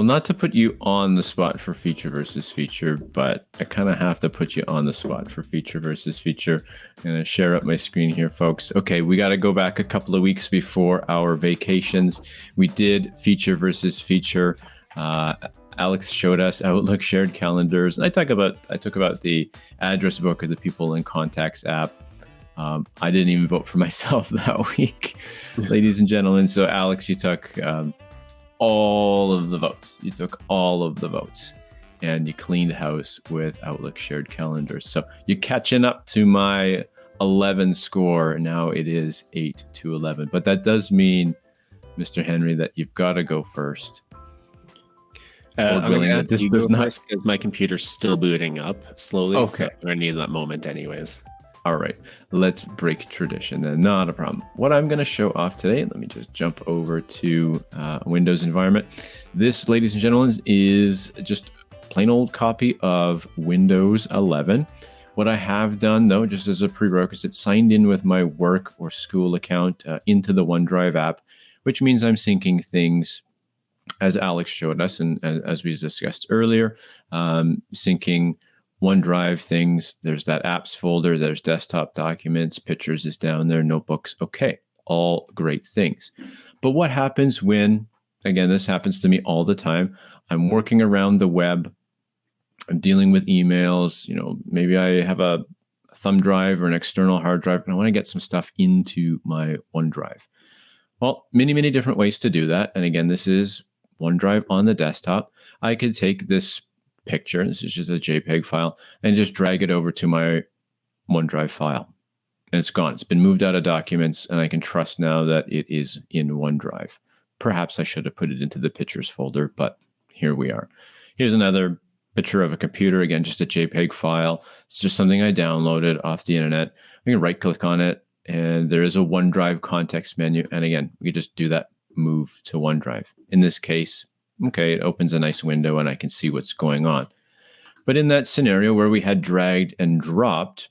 Well, not to put you on the spot for feature versus feature, but I kind of have to put you on the spot for feature versus feature. I'm going to share up my screen here, folks. Okay, we got to go back a couple of weeks before our vacations. We did feature versus feature. Uh, Alex showed us Outlook shared calendars. And I talk about I talk about the address book of the People in Contacts app. Um, I didn't even vote for myself that week, ladies and gentlemen. So Alex, you took um, all of the votes. You took all of the votes and you cleaned house with Outlook shared calendars. So you're catching up to my 11 score. Now it is 8 to 11. But that does mean, Mr. Henry, that you've got to go first. Uh, I'm gonna this does not because my computer's still booting up slowly. Okay, so I'm need that moment anyways. All right, let's break tradition then. Not a problem. What I'm going to show off today, let me just jump over to uh, Windows environment. This, ladies and gentlemen, is just plain old copy of Windows 11. What I have done, though, just as a prerequisite, signed in with my work or school account uh, into the OneDrive app, which means I'm syncing things as Alex showed us and as we discussed earlier, um, syncing OneDrive things. There's that apps folder, there's desktop documents, pictures is down there, notebooks. Okay, all great things. But what happens when, again, this happens to me all the time, I'm working around the web, I'm dealing with emails, you know, maybe I have a thumb drive or an external hard drive and I want to get some stuff into my OneDrive. Well, many, many different ways to do that. And again, this is OneDrive on the desktop. I could take this picture. This is just a JPEG file and just drag it over to my OneDrive file. And it's gone. It's been moved out of documents and I can trust now that it is in OneDrive. Perhaps I should have put it into the pictures folder, but here we are. Here's another picture of a computer. Again, just a JPEG file. It's just something I downloaded off the internet. I can right click on it and there is a OneDrive context menu. And again, we can just do that move to OneDrive. In this case, okay, it opens a nice window and I can see what's going on. But in that scenario where we had dragged and dropped,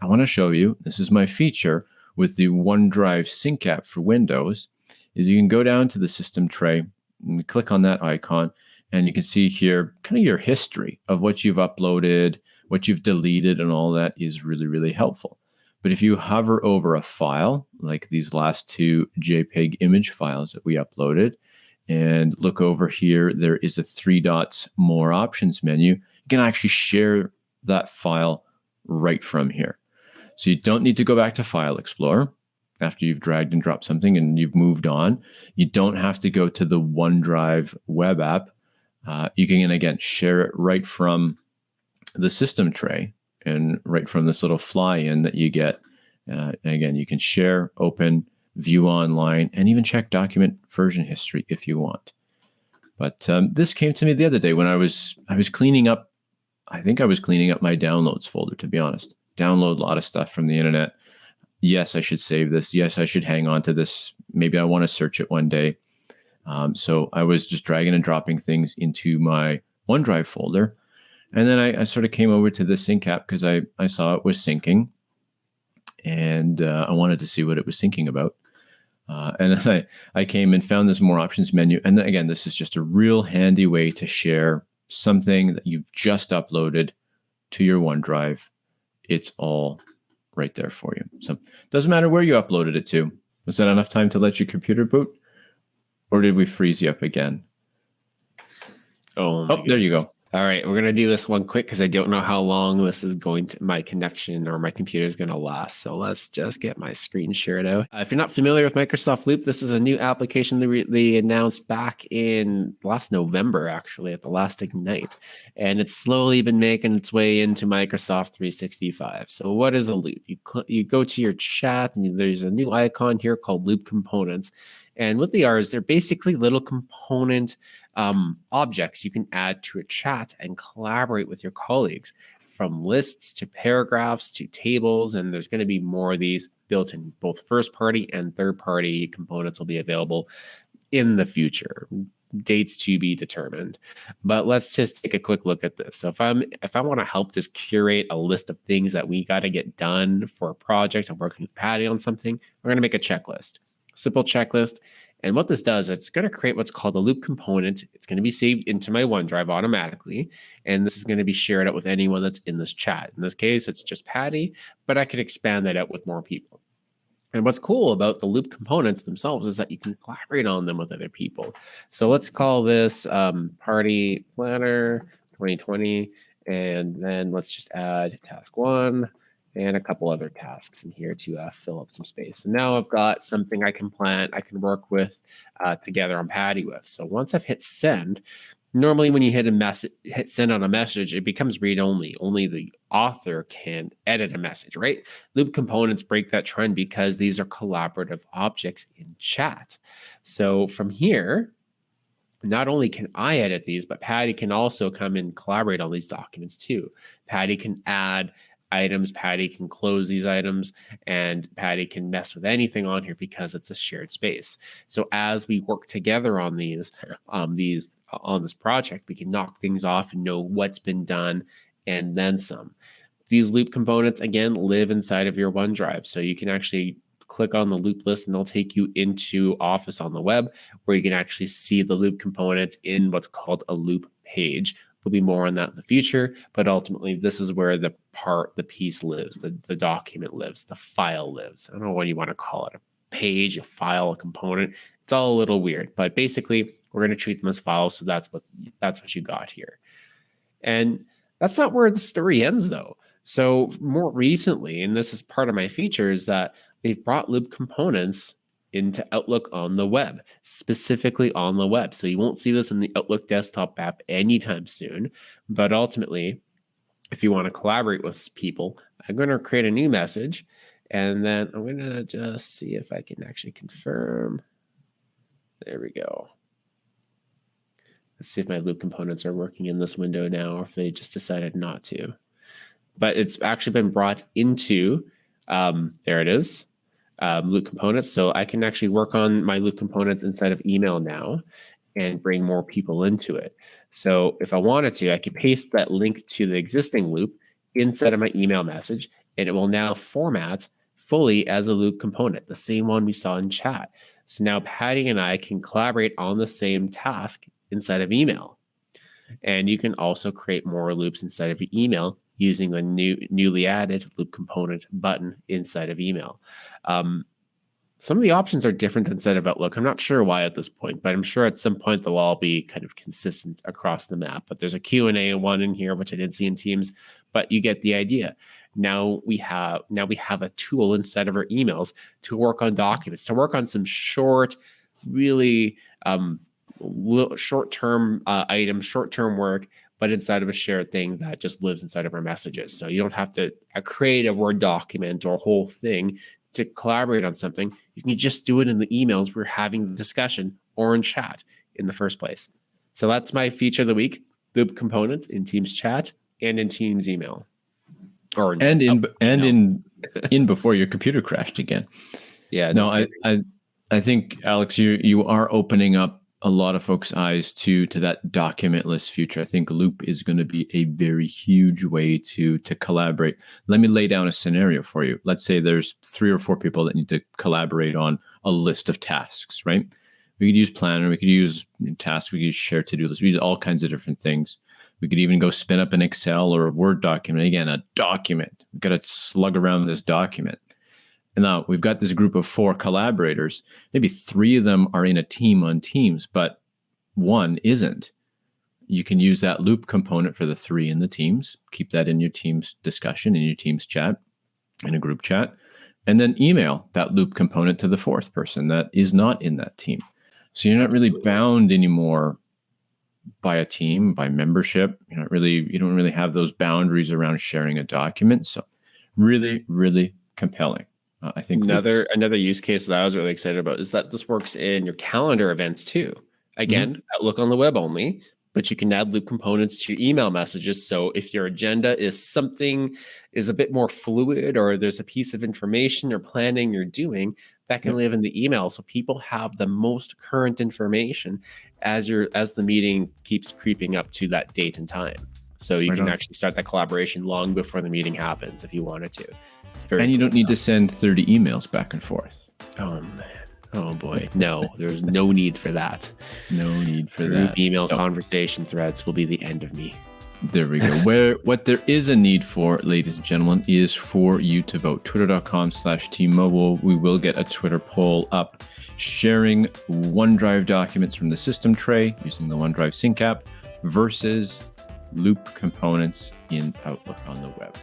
I want to show you, this is my feature with the OneDrive Sync app for Windows, is you can go down to the system tray and click on that icon and you can see here kind of your history of what you've uploaded, what you've deleted and all that is really, really helpful. But if you hover over a file, like these last two JPEG image files that we uploaded, and look over here, there is a three dots more options menu. You can actually share that file right from here. So you don't need to go back to File Explorer after you've dragged and dropped something and you've moved on. You don't have to go to the OneDrive web app. Uh, you can, again, share it right from the system tray and right from this little fly in that you get. Uh, again, you can share, open, view online, and even check document version history if you want. But um, this came to me the other day when I was I was cleaning up. I think I was cleaning up my downloads folder. To be honest, download a lot of stuff from the internet. Yes, I should save this. Yes, I should hang on to this. Maybe I want to search it one day. Um, so I was just dragging and dropping things into my OneDrive folder. And then I, I sort of came over to the sync app because I, I saw it was syncing and uh, I wanted to see what it was syncing about. Uh, and then I, I came and found this more options menu. And then again, this is just a real handy way to share something that you've just uploaded to your OneDrive. It's all right there for you. So doesn't matter where you uploaded it to. Was that enough time to let your computer boot? Or did we freeze you up again? Oh, oh there you go. All right, we're gonna do this one quick because I don't know how long this is going to my connection or my computer is gonna last. So let's just get my screen shared out. Uh, if you're not familiar with Microsoft Loop, this is a new application they, they announced back in last November, actually at the last Ignite, and it's slowly been making its way into Microsoft 365. So what is a loop? You you go to your chat and there's a new icon here called Loop Components, and what they are is they're basically little component um, objects you can add to a chat and collaborate with your colleagues from lists to paragraphs to tables. And there's going to be more of these built in both first party and third party components will be available in the future. Dates to be determined. But let's just take a quick look at this. So if i'm if i want to help just curate a list of things that we got to get done for a project i'm working with patty on something we're going to make a checklist simple checklist And what this does, it's going to create what's called a loop component. It's going to be saved into my OneDrive automatically. And this is going to be shared out with anyone that's in this chat. In this case, it's just Patty, but I could expand that out with more people. And what's cool about the loop components themselves is that you can collaborate on them with other people. So let's call this um, party planner 2020. And then let's just add task one and a couple other tasks in here to uh, fill up some space. So now I've got something I can plant, I can work with uh, together on Patty with. So once I've hit send, normally when you hit a message, hit send on a message, it becomes read only. Only the author can edit a message, right? Loop components break that trend because these are collaborative objects in chat. So from here, not only can I edit these, but Patty can also come and collaborate on these documents too. Patty can add items. Patty can close these items and Patty can mess with anything on here because it's a shared space. So as we work together on these, um, these uh, on this project, we can knock things off and know what's been done and then some. These loop components, again, live inside of your OneDrive. So you can actually click on the loop list and they'll take you into Office on the web where you can actually see the loop components in what's called a loop page There'll be more on that in the future, but ultimately, this is where the part, the piece lives, the, the document lives, the file lives. I don't know what you want to call it a page, a file, a component. It's all a little weird, but basically, we're going to treat them as files. So that's what that's what you got here. And that's not where the story ends, though. So more recently, and this is part of my feature, is that they've brought loop components into Outlook on the web, specifically on the web. So you won't see this in the Outlook desktop app anytime soon. But ultimately, if you want to collaborate with people, I'm going to create a new message and then I'm going to just see if I can actually confirm. There we go. Let's see if my loop components are working in this window now or if they just decided not to. But it's actually been brought into, um, there it is um, loop components. So I can actually work on my loop components inside of email now and bring more people into it. So if I wanted to, I could paste that link to the existing loop inside of my email message, and it will now format fully as a loop component, the same one we saw in chat. So now Patty and I can collaborate on the same task inside of email. And you can also create more loops inside of email using the new newly added loop component button inside of email. Um, some of the options are different inside of Outlook. I'm not sure why at this point, but I'm sure at some point they'll all be kind of consistent across the map. But there's a Q&A one in here, which I didn't see in Teams, but you get the idea. Now we have now we have a tool inside of our emails to work on documents, to work on some short, really um, short-term uh, items, short-term work but inside of a shared thing that just lives inside of our messages. So you don't have to uh, create a Word document or whole thing to collaborate on something. You can just do it in the emails we're having the discussion or in chat in the first place. So that's my feature of the week loop component in Teams chat and in Teams email. Or in and in oh, and in in before your computer crashed again. Yeah. No, I, I I think Alex, you you are opening up a lot of folks' eyes to to that documentless future. I think Loop is going to be a very huge way to to collaborate. Let me lay down a scenario for you. Let's say there's three or four people that need to collaborate on a list of tasks, right? We could use Planner, we could use tasks, we could share to do list, we use all kinds of different things. We could even go spin up an Excel or a Word document. Again, a document. We've got to slug around this document. And now we've got this group of four collaborators. Maybe three of them are in a team on Teams, but one isn't. You can use that loop component for the three in the teams. Keep that in your team's discussion, in your team's chat, in a group chat, and then email that loop component to the fourth person that is not in that team. So you're not Absolutely. really bound anymore by a team, by membership. You're not really, you don't really have those boundaries around sharing a document. So really, really compelling. Uh, I think another another use case that I was really excited about is that this works in your calendar events too. Again, mm-hmm. Outlook on the web only, but you can add loop components to your email messages. So if your agenda is something is a bit more fluid, or there's a piece of information or planning you're doing that can live in the email, so people have the most current information as your as the meeting keeps creeping up to that date and time. So you right can on. actually start that collaboration long before the meeting happens if you wanted to. Very and you don't need to send 30 emails back and forth. Oh man. Oh boy, no, there's no need for that. No need for Group that. email So- conversation threads will be the end of me. There we go. Where what there is a need for, ladies and gentlemen, is for you to vote. Twitter.com slash T-Mobile. We will get a Twitter poll up sharing OneDrive documents from the system tray using the OneDrive Sync app versus Loop components in Outlook on the web.